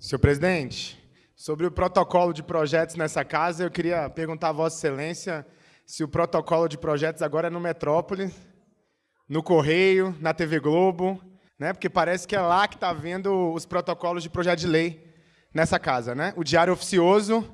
Senhor presidente, sobre o protocolo de projetos nessa casa, eu queria perguntar a Vossa Excelência se o protocolo de projetos agora é no Metrópole, no Correio, na TV Globo, né? porque parece que é lá que está vendo os protocolos de projeto de lei nessa casa. Né? O Diário Oficioso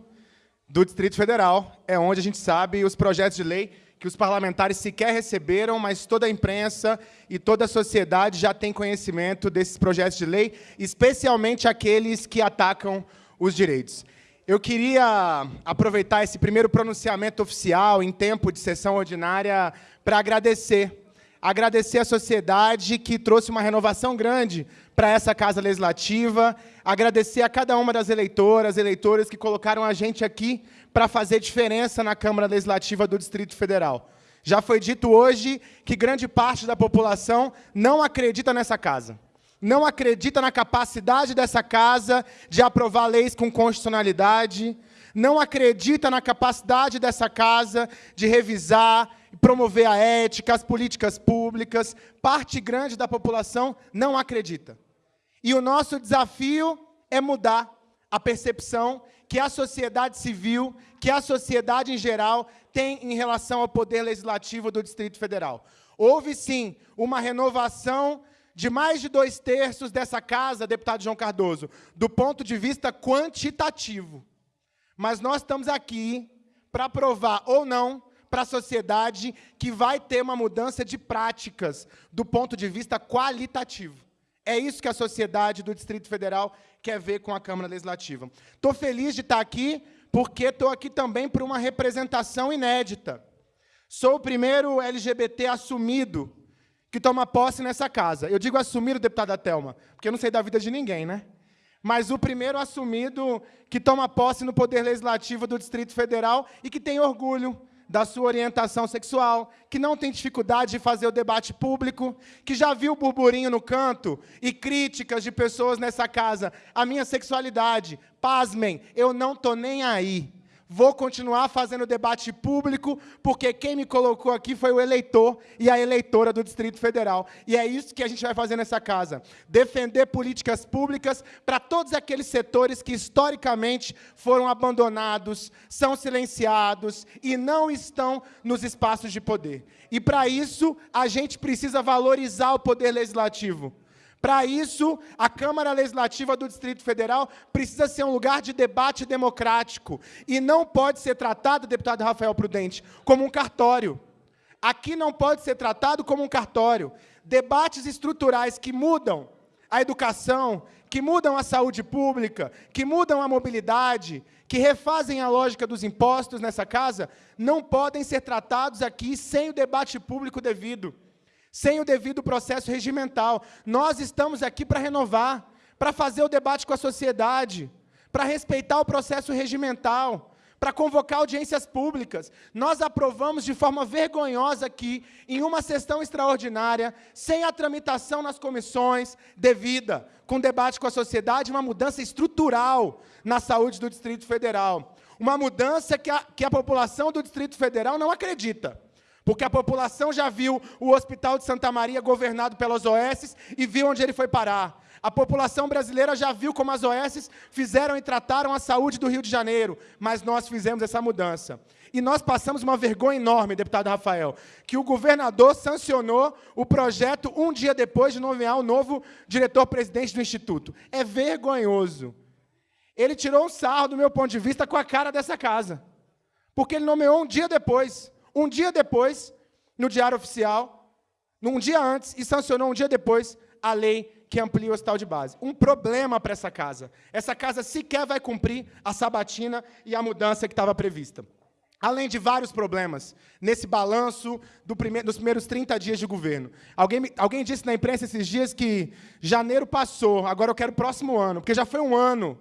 do Distrito Federal é onde a gente sabe os projetos de lei que os parlamentares sequer receberam, mas toda a imprensa e toda a sociedade já tem conhecimento desses projetos de lei, especialmente aqueles que atacam os direitos. Eu queria aproveitar esse primeiro pronunciamento oficial em tempo de sessão ordinária para agradecer. Agradecer à sociedade que trouxe uma renovação grande para essa Casa Legislativa, agradecer a cada uma das eleitoras, eleitores que colocaram a gente aqui para fazer diferença na Câmara Legislativa do Distrito Federal. Já foi dito hoje que grande parte da população não acredita nessa casa. Não acredita na capacidade dessa casa de aprovar leis com constitucionalidade, não acredita na capacidade dessa casa de revisar e promover a ética, as políticas públicas. Parte grande da população não acredita. E o nosso desafio é mudar a percepção que a sociedade civil, que a sociedade em geral tem em relação ao poder legislativo do Distrito Federal. Houve, sim, uma renovação de mais de dois terços dessa casa, deputado João Cardoso, do ponto de vista quantitativo. Mas nós estamos aqui para provar ou não para a sociedade que vai ter uma mudança de práticas do ponto de vista qualitativo. É isso que a sociedade do Distrito Federal quer ver com a Câmara Legislativa. Estou feliz de estar aqui, porque estou aqui também por uma representação inédita. Sou o primeiro LGBT assumido que toma posse nessa casa. Eu digo assumido, deputada Thelma, porque eu não sei da vida de ninguém, né? Mas o primeiro assumido que toma posse no Poder Legislativo do Distrito Federal e que tem orgulho da sua orientação sexual, que não tem dificuldade de fazer o debate público, que já viu burburinho no canto e críticas de pessoas nessa casa. A minha sexualidade, pasmem, eu não estou nem aí. Vou continuar fazendo debate público, porque quem me colocou aqui foi o eleitor e a eleitora do Distrito Federal. E é isso que a gente vai fazer nessa casa. Defender políticas públicas para todos aqueles setores que, historicamente, foram abandonados, são silenciados e não estão nos espaços de poder. E, para isso, a gente precisa valorizar o poder legislativo. Para isso, a Câmara Legislativa do Distrito Federal precisa ser um lugar de debate democrático e não pode ser tratado, deputado Rafael Prudente, como um cartório. Aqui não pode ser tratado como um cartório. Debates estruturais que mudam a educação, que mudam a saúde pública, que mudam a mobilidade, que refazem a lógica dos impostos nessa casa, não podem ser tratados aqui sem o debate público devido sem o devido processo regimental. Nós estamos aqui para renovar, para fazer o debate com a sociedade, para respeitar o processo regimental, para convocar audiências públicas. Nós aprovamos de forma vergonhosa aqui, em uma sessão extraordinária, sem a tramitação nas comissões devida, com debate com a sociedade, uma mudança estrutural na saúde do Distrito Federal. Uma mudança que a, que a população do Distrito Federal não acredita. Porque a população já viu o Hospital de Santa Maria governado pelas OS e viu onde ele foi parar. A população brasileira já viu como as OS fizeram e trataram a saúde do Rio de Janeiro, mas nós fizemos essa mudança. E nós passamos uma vergonha enorme, deputado Rafael, que o governador sancionou o projeto um dia depois de nomear o novo diretor-presidente do Instituto. É vergonhoso. Ele tirou um sarro, do meu ponto de vista, com a cara dessa casa. Porque ele nomeou um dia depois. Um dia depois, no Diário Oficial, um dia antes, e sancionou um dia depois a lei que amplia o hospital de base. Um problema para essa casa. Essa casa sequer vai cumprir a sabatina e a mudança que estava prevista. Além de vários problemas nesse balanço do primeiro, dos primeiros 30 dias de governo. Alguém, alguém disse na imprensa esses dias que janeiro passou, agora eu quero o próximo ano, porque já foi um ano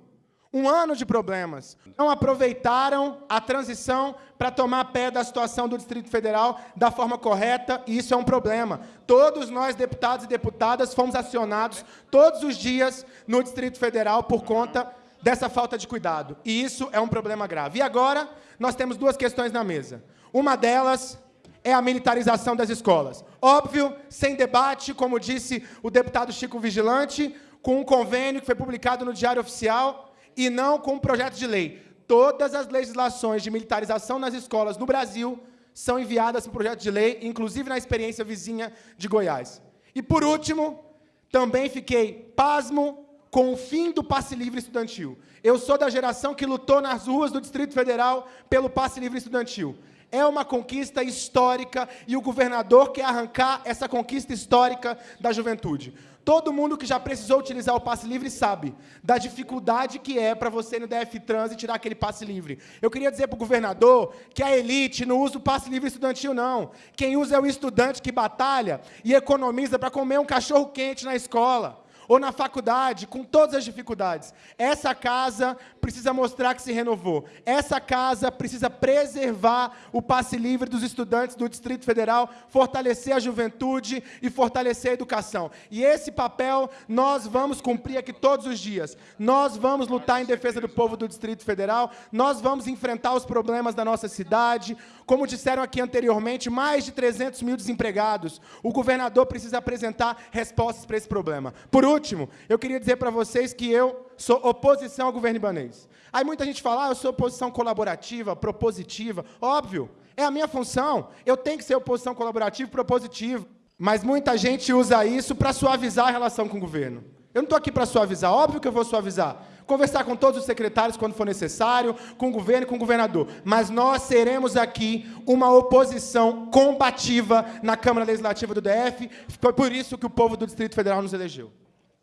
um ano de problemas. Não aproveitaram a transição para tomar pé da situação do Distrito Federal da forma correta, e isso é um problema. Todos nós, deputados e deputadas, fomos acionados todos os dias no Distrito Federal por conta dessa falta de cuidado. E isso é um problema grave. E agora, nós temos duas questões na mesa. Uma delas é a militarização das escolas. Óbvio, sem debate, como disse o deputado Chico Vigilante, com um convênio que foi publicado no Diário Oficial e não com um projeto de lei. Todas as legislações de militarização nas escolas no Brasil são enviadas para projeto de lei, inclusive na experiência vizinha de Goiás. E, por último, também fiquei pasmo com o fim do passe livre estudantil. Eu sou da geração que lutou nas ruas do Distrito Federal pelo passe livre estudantil. É uma conquista histórica e o governador quer arrancar essa conquista histórica da juventude. Todo mundo que já precisou utilizar o passe livre sabe da dificuldade que é para você no DF Trans e tirar aquele passe livre. Eu queria dizer para o governador que a elite não usa o passe livre estudantil, não. Quem usa é o estudante que batalha e economiza para comer um cachorro quente na escola ou na faculdade, com todas as dificuldades. Essa casa precisa mostrar que se renovou. Essa casa precisa preservar o passe livre dos estudantes do Distrito Federal, fortalecer a juventude e fortalecer a educação. E esse papel nós vamos cumprir aqui todos os dias. Nós vamos lutar em defesa do povo do Distrito Federal, nós vamos enfrentar os problemas da nossa cidade. Como disseram aqui anteriormente, mais de 300 mil desempregados. O governador precisa apresentar respostas para esse problema. Por último, eu queria dizer para vocês que eu sou oposição ao governo ibanês. Aí muita gente fala, ah, eu sou oposição colaborativa, propositiva. Óbvio, é a minha função. Eu tenho que ser oposição colaborativa e propositiva. Mas muita gente usa isso para suavizar a relação com o governo. Eu não estou aqui para suavizar, óbvio que eu vou suavizar. Conversar com todos os secretários quando for necessário, com o governo e com o governador. Mas nós seremos aqui uma oposição combativa na Câmara Legislativa do DF. Foi por isso que o povo do Distrito Federal nos elegeu.